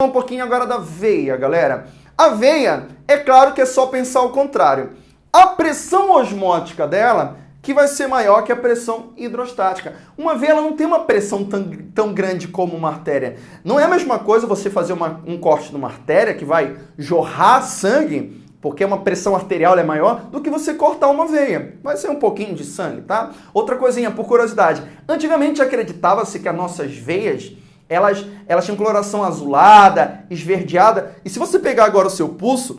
um pouquinho agora da veia, galera. A veia, é claro que é só pensar o contrário. A pressão osmótica dela que vai ser maior que a pressão hidrostática. Uma veia ela não tem uma pressão tão, tão grande como uma artéria. Não é a mesma coisa você fazer uma, um corte numa artéria que vai jorrar sangue, porque uma pressão arterial é maior, do que você cortar uma veia. Vai ser um pouquinho de sangue, tá? Outra coisinha, por curiosidade. Antigamente acreditava-se que as nossas veias elas, elas tinham coloração azulada, esverdeada. E se você pegar agora o seu pulso,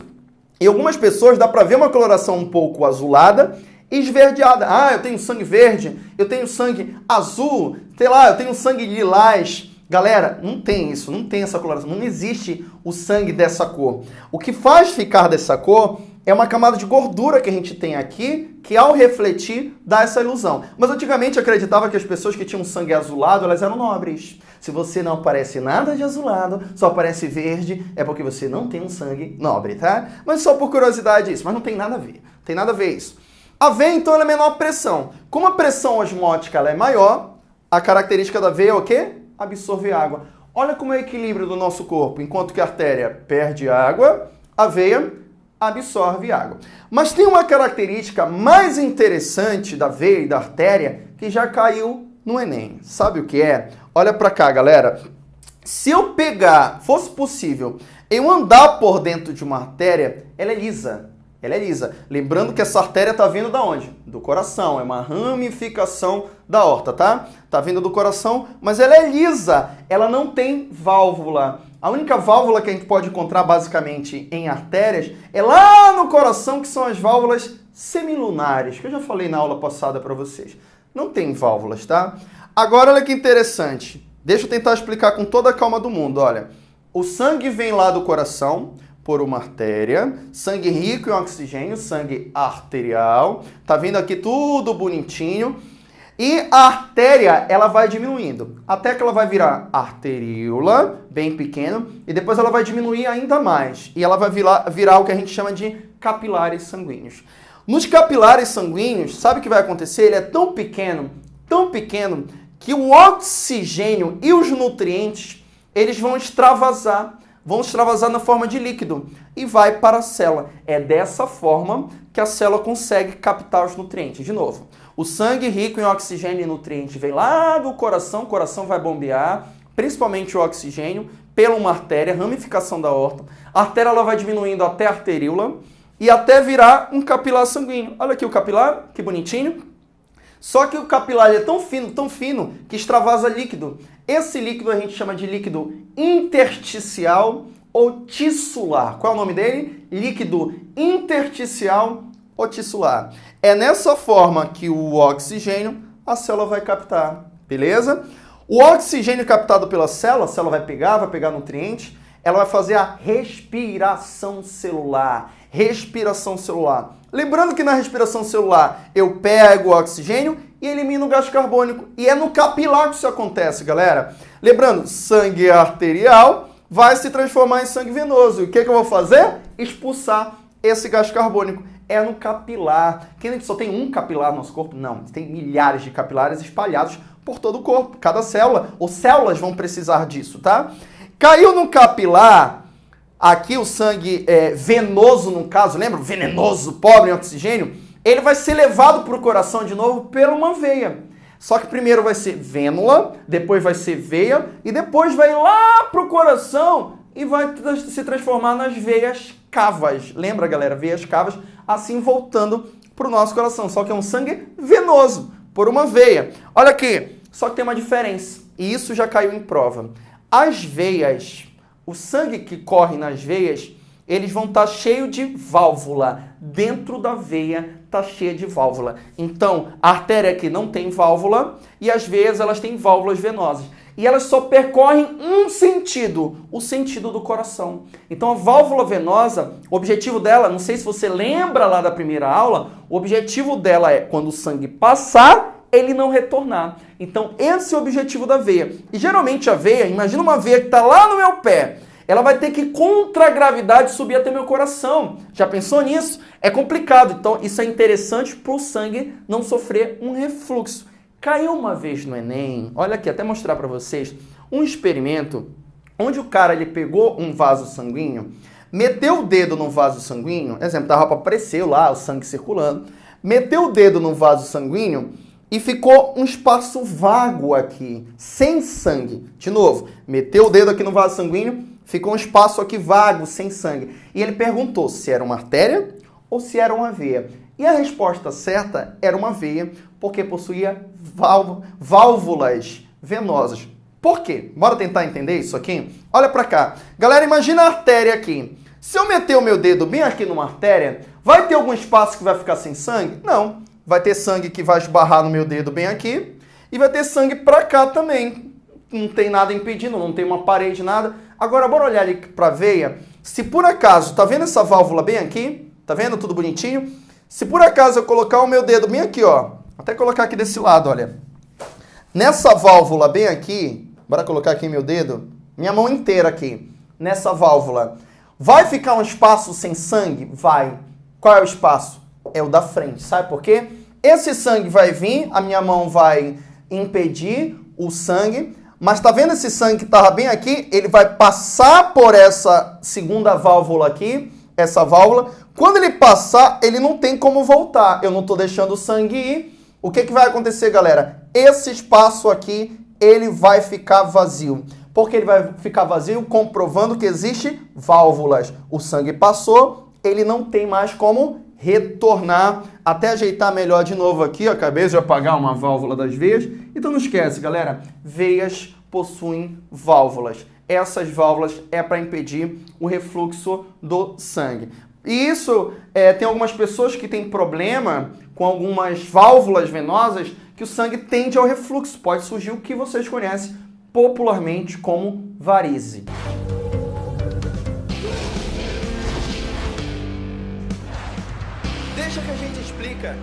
em algumas pessoas dá para ver uma coloração um pouco azulada esverdeada. Ah, eu tenho sangue verde, eu tenho sangue azul, sei lá, eu tenho sangue lilás. Galera, não tem isso, não tem essa coloração, não existe o sangue dessa cor. O que faz ficar dessa cor é uma camada de gordura que a gente tem aqui, que ao refletir dá essa ilusão. Mas antigamente acreditava que as pessoas que tinham sangue azulado, elas eram nobres. Se você não aparece nada de azulado, só aparece verde, é porque você não tem um sangue nobre, tá? Mas só por curiosidade isso, mas não tem nada a ver. Tem nada a ver isso. A veia, então, é menor pressão. Como a pressão osmótica é maior, a característica da veia é o quê? Absorver água. Olha como é o equilíbrio do nosso corpo. Enquanto que a artéria perde água, a veia absorve água. Mas tem uma característica mais interessante da veia e da artéria que já caiu no Enem. Sabe o que é? Olha para cá, galera. Se eu pegar, fosse possível, eu andar por dentro de uma artéria, ela é lisa. Ela é lisa. Lembrando que essa artéria está vindo da onde? Do coração. É uma ramificação da horta, tá? Está vindo do coração, mas ela é lisa. Ela não tem válvula. A única válvula que a gente pode encontrar basicamente em artérias é lá no coração, que são as válvulas semilunares, que eu já falei na aula passada para vocês. Não tem válvulas, tá? Agora olha que interessante. Deixa eu tentar explicar com toda a calma do mundo. Olha, o sangue vem lá do coração, por uma artéria, sangue rico em oxigênio, sangue arterial. Tá vendo aqui tudo bonitinho. E a artéria, ela vai diminuindo, até que ela vai virar arteríola, bem pequeno, e depois ela vai diminuir ainda mais. E ela vai virar, virar o que a gente chama de capilares sanguíneos. Nos capilares sanguíneos, sabe o que vai acontecer? Ele é tão pequeno, tão pequeno, que o oxigênio e os nutrientes, eles vão extravasar vão extravasar na forma de líquido e vai para a célula. É dessa forma que a célula consegue captar os nutrientes. De novo, o sangue rico em oxigênio e nutrientes vem lá do coração, o coração vai bombear, principalmente o oxigênio, pela uma artéria, ramificação da horta. A artéria ela vai diminuindo até a arteríola e até virar um capilar sanguíneo. Olha aqui o capilar, que bonitinho. Só que o capilar é tão fino, tão fino, que extravasa líquido. Esse líquido a gente chama de líquido intersticial ou tissular. Qual é o nome dele? Líquido intersticial tissular. É nessa forma que o oxigênio a célula vai captar, beleza? O oxigênio captado pela célula, a célula vai pegar, vai pegar nutrientes, ela vai fazer a respiração celular. Respiração celular. Lembrando que na respiração celular eu pego o oxigênio e elimino o gás carbônico. E é no capilar que isso acontece, galera. Lembrando, sangue arterial vai se transformar em sangue venoso. E o que, que eu vou fazer? Expulsar esse gás carbônico. É no capilar. Quem a gente só tem um capilar no nosso corpo? Não, tem milhares de capilares espalhados por todo o corpo. Cada célula, ou células vão precisar disso, tá? Caiu no capilar, aqui o sangue é, venoso, no caso, lembra? Venenoso, pobre em oxigênio. Ele vai ser levado para o coração de novo por uma veia. Só que primeiro vai ser vênula, depois vai ser veia e depois vai lá para o coração e vai se transformar nas veias cavas. Lembra, galera? Veias cavas, assim voltando para o nosso coração. Só que é um sangue venoso, por uma veia. Olha aqui, só que tem uma diferença. E isso já caiu em prova. As veias, o sangue que corre nas veias, eles vão estar tá cheio de válvula. Dentro da veia está cheia de válvula. Então, a artéria aqui não tem válvula e as veias elas têm válvulas venosas. E elas só percorrem um sentido, o sentido do coração. Então, a válvula venosa, o objetivo dela, não sei se você lembra lá da primeira aula, o objetivo dela é quando o sangue passar ele não retornar. Então, esse é o objetivo da veia. E geralmente a veia, imagina uma veia que está lá no meu pé, ela vai ter que, contra a gravidade, subir até meu coração. Já pensou nisso? É complicado. Então, isso é interessante para o sangue não sofrer um refluxo. Caiu uma vez no Enem, olha aqui, até mostrar para vocês, um experimento onde o cara ele pegou um vaso sanguíneo, meteu o dedo no vaso sanguíneo, exemplo, tava para aparecer lá o sangue circulando, meteu o dedo no vaso sanguíneo e ficou um espaço vago aqui, sem sangue. De novo, meteu o dedo aqui no vaso sanguíneo, ficou um espaço aqui vago, sem sangue. E ele perguntou se era uma artéria ou se era uma veia. E a resposta certa era uma veia, porque possuía válvulas venosas. Por quê? Bora tentar entender isso aqui? Olha para cá. Galera, imagina a artéria aqui. Se eu meter o meu dedo bem aqui numa artéria, vai ter algum espaço que vai ficar sem sangue? Não. Vai ter sangue que vai esbarrar no meu dedo bem aqui e vai ter sangue para cá também. Não tem nada impedindo, não tem uma parede, nada. Agora, bora olhar ali para veia. Se por acaso, tá vendo essa válvula bem aqui? Tá vendo tudo bonitinho? Se por acaso eu colocar o meu dedo bem aqui, ó, até colocar aqui desse lado, olha. Nessa válvula bem aqui, Bora colocar aqui meu dedo. Minha mão inteira aqui. Nessa válvula. Vai ficar um espaço sem sangue? Vai. Qual é o espaço? É o da frente. Sabe por quê? Esse sangue vai vir, a minha mão vai impedir o sangue. Mas tá vendo esse sangue que estava bem aqui? Ele vai passar por essa segunda válvula aqui, essa válvula. Quando ele passar, ele não tem como voltar. Eu não estou deixando o sangue ir. O que, que vai acontecer, galera? Esse espaço aqui ele vai ficar vazio. Porque ele vai ficar vazio comprovando que existe válvulas. O sangue passou, ele não tem mais como retornar. Até ajeitar melhor de novo aqui, acabei de apagar uma válvula das veias. Então não esquece, galera, veias possuem válvulas. Essas válvulas é para impedir o refluxo do sangue. E isso, é, tem algumas pessoas que têm problema com algumas válvulas venosas que o sangue tende ao refluxo. Pode surgir o que vocês conhecem popularmente como varize. Deixa que a gente explica.